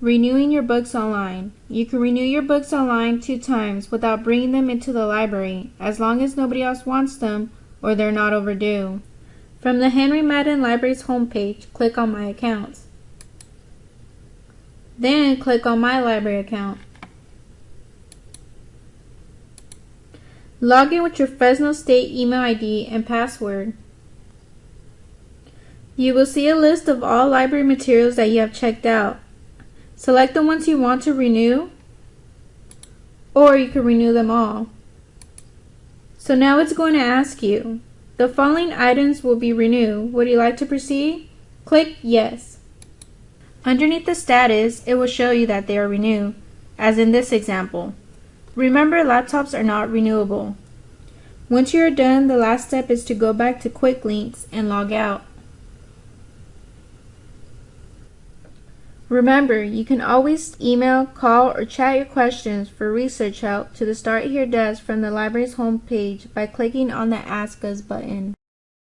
Renewing your books online. You can renew your books online two times without bringing them into the library, as long as nobody else wants them or they're not overdue. From the Henry Madden Library's homepage, click on My Accounts. Then click on My Library account. Log in with your Fresno State email ID and password. You will see a list of all library materials that you have checked out. Select the ones you want to renew, or you can renew them all. So now it's going to ask you, the following items will be renewed. Would you like to proceed? Click Yes. Underneath the status, it will show you that they are renewed, as in this example. Remember, laptops are not renewable. Once you are done, the last step is to go back to Quick Links and log out. Remember, you can always email, call, or chat your questions for research help to the Start Here desk from the library's homepage by clicking on the Ask Us button.